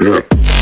step.